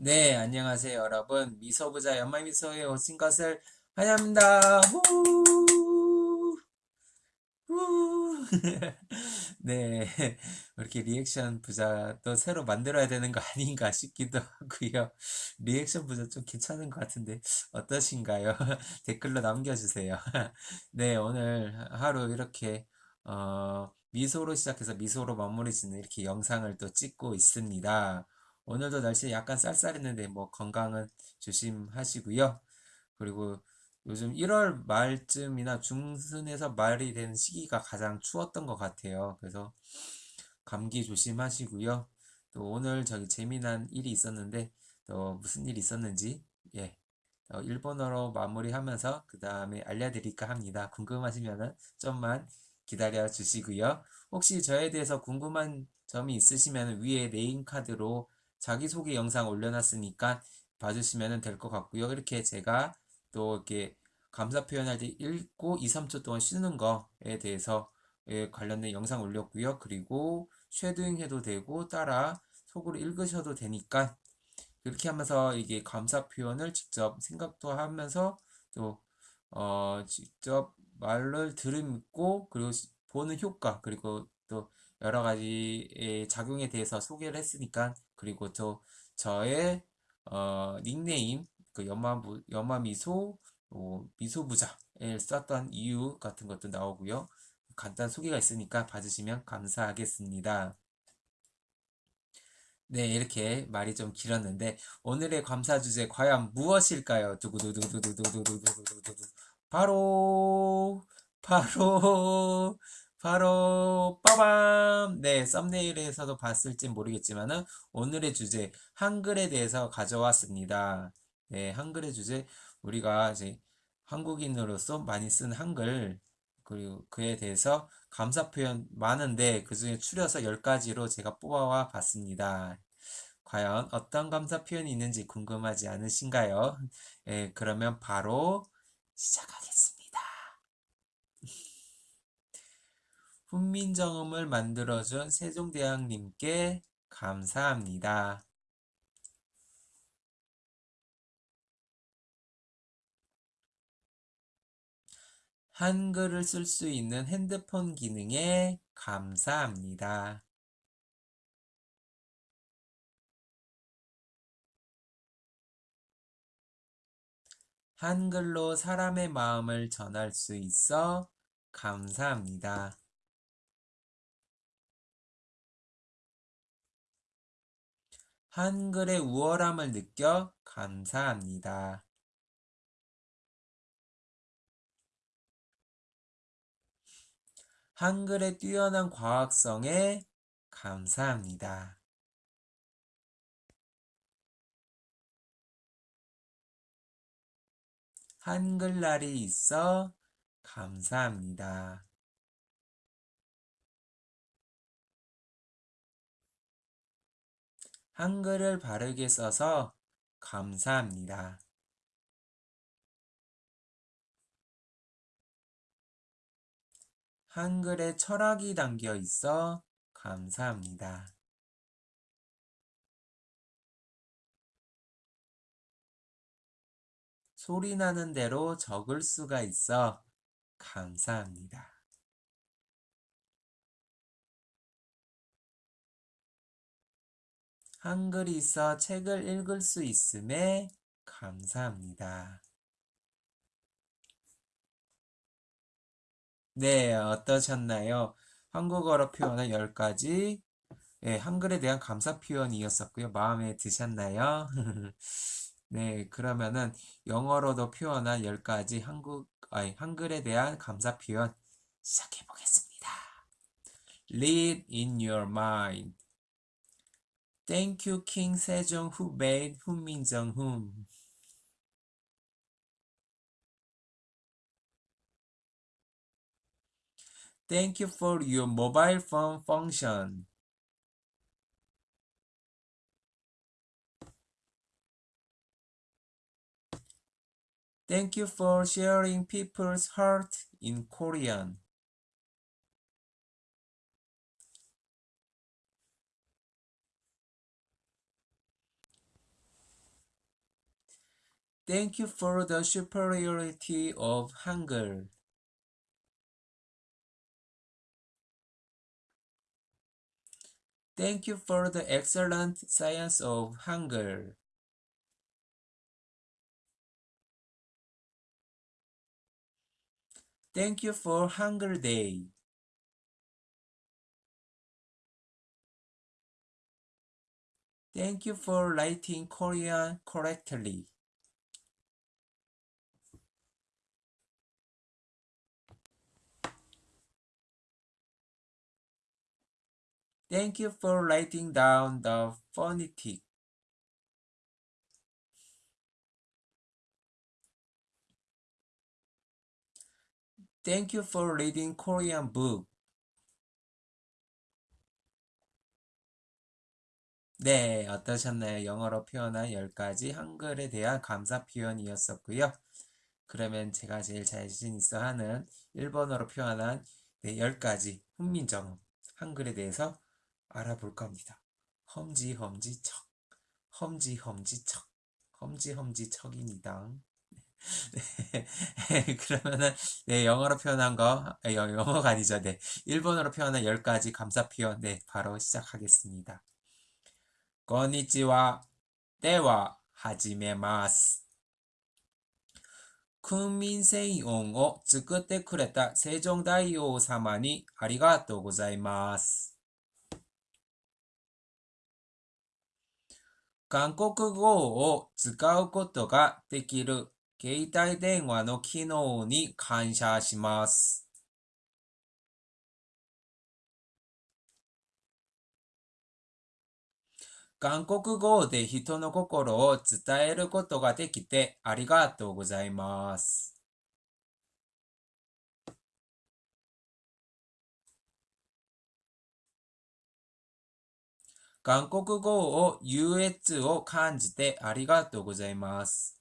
네, 안녕하세요, 여러분. 미소부자 연말미소에 오신 것을 환영합니다. 후! 후! 네, 이렇게 리액션 부자 또 새로 만들어야 되는 거 아닌가 싶기도 하고요. 리액션 부자 좀 괜찮은 것 같은데 어떠신가요? 댓글로 남겨주세요. 네, 오늘 하루 이렇게 어, 미소로 시작해서 미소로 마무리 짓는 이렇게 영상을 또 찍고 있습니다. 오늘도 날씨 약간 쌀쌀했는데 뭐 건강은 조심하시고요. 그리고 요즘 1월 말쯤이나 중순에서 말이 되는 시기가 가장 추웠던 것 같아요. 그래서 감기 조심하시고요. 또 오늘 저기 재미난 일이 있었는데 또 무슨 일이 있었는지 예 어, 일본어로 마무리하면서 그 다음에 알려드릴까 합니다. 궁금하시면은 좀만 기다려 주시고요. 혹시 저에 대해서 궁금한 점이 있으시면 위에 name card로 자기소개 영상 올려놨으니까 봐주시면 될 것 같고요. 이렇게 제가 또 이렇게 감사 표현할 때 읽고 2, 3초 동안 쉬는 거에 대해서 예, 관련된 영상 올렸고요. 그리고 shadowing 해도 되고 따라 속으로 읽으셔도 되니까 그렇게 하면서 이게 감사 표현을 직접 생각도 하면서 또 어, 직접 말을 들음고 그리고 보는 효과 그리고 또 여러 가지의 작용에 대해서 소개를 했으니까 그리고 또 저의 어, 닉네임 그 연마부 연마미소 어, 미소부자를 썼던 이유 같은 것도 나오고요. 간단 소개가 있으니까 봐주시면 감사하겠습니다. 네, 이렇게 말이 좀 길었는데 오늘의 감사 주제 과연 무엇일까요? 두구두구두구두구두구두구두구 바로 바로 바로 빠밤! 네, 썸네일에서도 봤을지 모르겠지만은 오늘의 주제 한글에 대해서 가져왔습니다. 네, 한글의 주제 우리가 이제 한국인으로서 많이 쓴 한글 그리고 그에 대해서 감사 표현 많은데 그 중에 추려서 10가지로 제가 뽑아와 봤습니다. 과연 어떤 감사 표현이 있는지 궁금하지 않으신가요? 예, 그러면 바로 시작하겠습니다. 훈민정음을 만들어준 세종대왕님께 감사합니다. 한글을 쓸 수 있는 핸드폰 기능에 감사합니다. 한글로 사람의 마음을 전할 수 있어 감사합니다. 한글의 우월함을 느껴 감사합니다. 한글의 뛰어난 과학성에 감사합니다. 한글날이 있어 감사합니다. 한글을 바르게 써서 감사합니다. 한글에 철학이 담겨 있어 감사합니다. 소리 나는 대로 적을 수가 있어 감사합니다. 한글이 있어 책을 읽을 수 있음에 감사합니다. 네, 어떠셨나요? 한국어로 표현한 10가지 네, 한글에 대한 감사 표현이었었고요. 마음에 드셨나요? 네, 그러면은 영어로도 표현한 10가지 한국, 아니, 한글에 대한 감사 표현 시작해 보겠습니다. Read in your mind. Thank you, King Sejong, who made Hunmin Min Jong Thank you for your mobile phone function. Thank you for sharing people's heart in Korean. Thank you for the superiority of Hangul. Thank you for the excellent science of Hangul. Thank you for Hangul Day. Thank you for writing Korean correctly. Thank you for writing down the phonetic. Thank you for reading Korean book. 네, 어떠셨나요? 영어로 표현한 10가지 한글에 대한 감사 표현이었었고요. 그러면 제가 제일 자신 있어 하는 일본어로 표현한 네, 10가지 훈민정음 한글에 대해서 알아볼 겁니다. 험지험지척, 험지험지척, 험지험지척입니다. 네, 그러면은 네, 영어로 표현한 거, 아, 영- 영어가 아니죠. 네, 일본어로 표현한 10가지 감사 표현, 네, 바로 시작하겠습니다. こんにちは。では、始めます。訓民専音を作ってくれた成城大王様にありがとうございます。 韓国語を使うことができる携帯電話の機能に感謝します。韓国語で人の心を伝えることができてありがとうございます。韓国語を優越を感じてありがとうございます。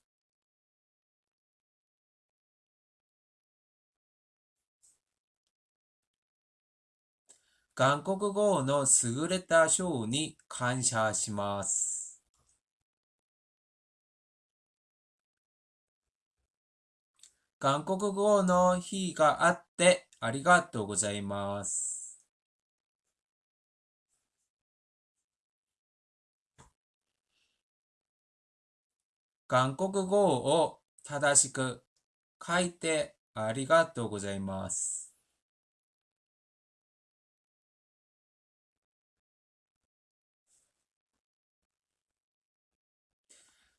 韓国語の優れた賞に感謝します。韓国語の日があってありがとうございます。韓国語を正しく書いてありがとうございます。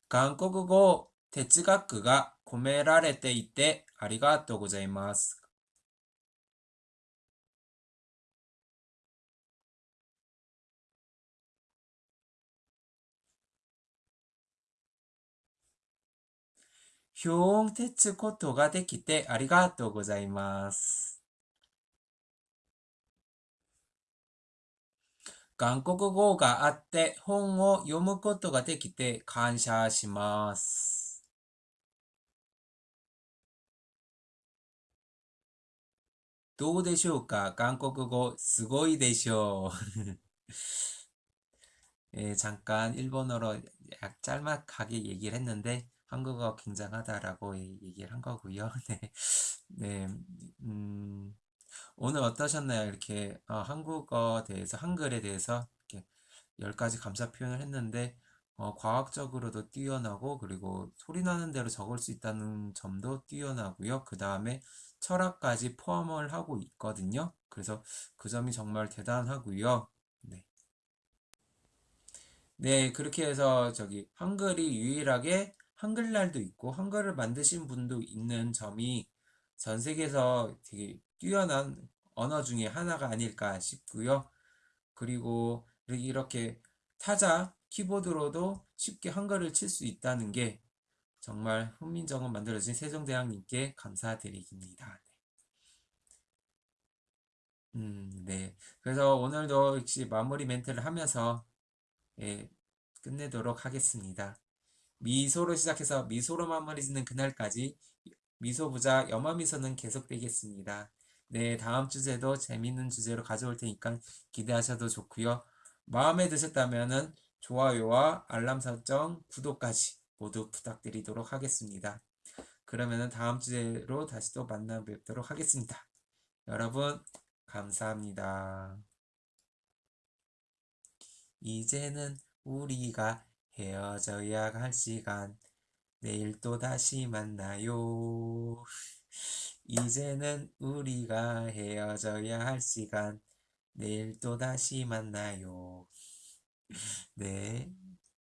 韓国語哲学が込められていてありがとうございます。表音鉄つことができてありがとうございます。韓国語があって本を読むことができて感謝します。どうでしょうか韓国語すごいでしょう。 예, 잠깐 일본어로 약 짤막하게 얘기를 했는데 한국어 굉장하다라고 예- 얘기를 한 거고요. 네, 네, 음, 오늘 어떠셨나요? 이렇게 어, 한국어 대해서 한글에 대해서 이렇게 열 가지 감사 표현을 했는데 어, 과학적으로도 뛰어나고 그리고 소리 나는 대로 적을 수 있다는 점도 뛰어나고요. 그 다음에 철학까지 포함을 하고 있거든요. 그래서 그 점이 정말 대단하고요. 네. 네, 그렇게 해서 저기 한글이 유일하게 한글날도 있고 한글을 만드신 분도 있는 점이 전 세계에서 되게 뛰어난 언어 중에 하나가 아닐까 싶고요. 그리고 이렇게 타자 키보드로도 쉽게 한글을 칠 수 있다는 게 정말 훈민정음 만들어진 세종대왕님께 감사드립니다. 음, 네. 그래서 오늘도 역시 마무리 멘트를 하면서 예, 끝내도록 하겠습니다. 미소로 시작해서 미소로 마무리 짓는 그날까지 미소부자 염화미소는 계속되겠습니다. 네, 다음 주제도 재밌는 주제로 가져올 테니까 기대하셔도 좋고요. 마음에 드셨다면은 좋아요와 알람 설정, 구독까지 모두 부탁드리도록 하겠습니다. 그러면은 다음 주제로 다시 또 만나 뵙도록 하겠습니다. 여러분, 감사합니다. 이제는 우리가 헤어져야 할 시간. 내일 또 다시 만나요. 이제는 우리가 헤어져야 할 시간. 내일 또 다시 만나요. 네.